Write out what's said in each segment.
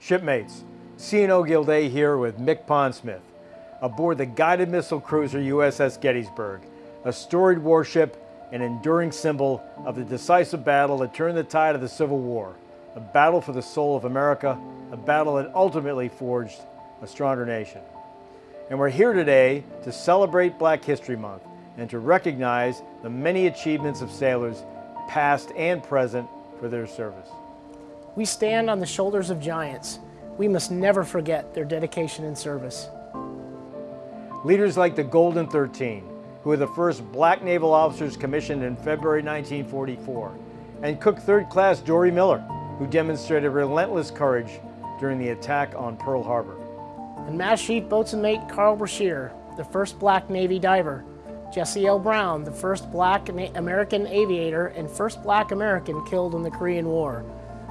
Shipmates, CNO Gilday here with MCPON Smith aboard the guided missile cruiser USS Gettysburg, a storied warship, an enduring symbol of the decisive battle that turned the tide of the Civil War, a battle for the soul of America, a battle that ultimately forged a stronger nation. And we're here today to celebrate Black History Month and to recognize the many achievements of sailors, past and present, for their service. We stand on the shoulders of giants. We must never forget their dedication and service. Leaders like the Golden 13, who were the first black naval officers commissioned in February 1944, and Cook Third Class Dorie Miller, who demonstrated relentless courage during the attack on Pearl Harbor. And Master Chief Boatswain Mate Carl Brashear, the first black Navy diver, Jesse L. Brown, the first black American aviator and first black American killed in the Korean War,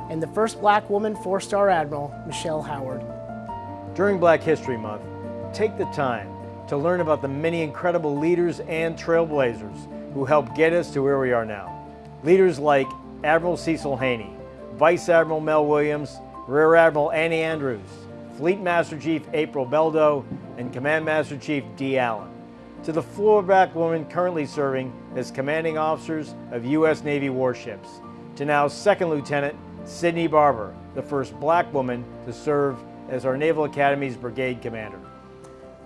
and the first black woman four-star admiral, Michelle Howard. During Black History Month, take the time to learn about the many incredible leaders and trailblazers who helped get us to where we are now. Leaders like Admiral Cecil Haney, Vice Admiral Mel Williams, Rear Admiral Annie Andrews, Fleet Master Chief April Beldo, and Command Master Chief Dee Allen to the floorback women currently serving as commanding officers of U.S. Navy warships, to now Second Lieutenant Sydney Barber, the first black woman to serve as our Naval Academy's brigade commander.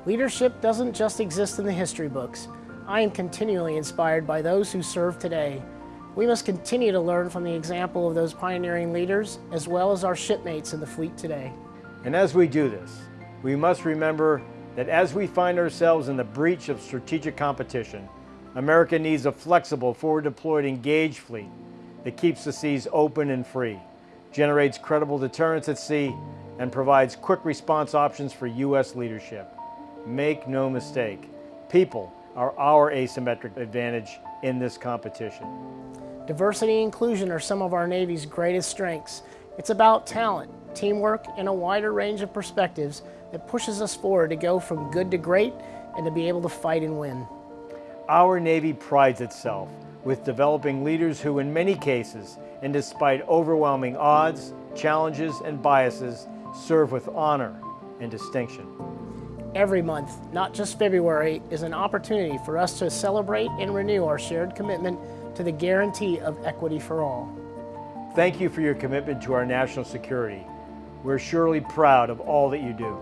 Leadership doesn't just exist in the history books. I am continually inspired by those who serve today. We must continue to learn from the example of those pioneering leaders, as well as our shipmates in the fleet today. And as we do this, we must remember that as we find ourselves in the breach of strategic competition, America needs a flexible, forward-deployed, engaged fleet that keeps the seas open and free, generates credible deterrence at sea, and provides quick response options for U.S. leadership. Make no mistake, people are our asymmetric advantage in this competition. Diversity and inclusion are some of our Navy's greatest strengths. It's about talent, teamwork, and a wider range of perspectives that pushes us forward to go from good to great and to be able to fight and win. Our Navy prides itself with developing leaders who in many cases, and despite overwhelming odds, challenges, and biases, serve with honor and distinction. Every month, not just February, is an opportunity for us to celebrate and renew our shared commitment to the guarantee of equity for all. Thank you for your commitment to our national security. We're surely proud of all that you do.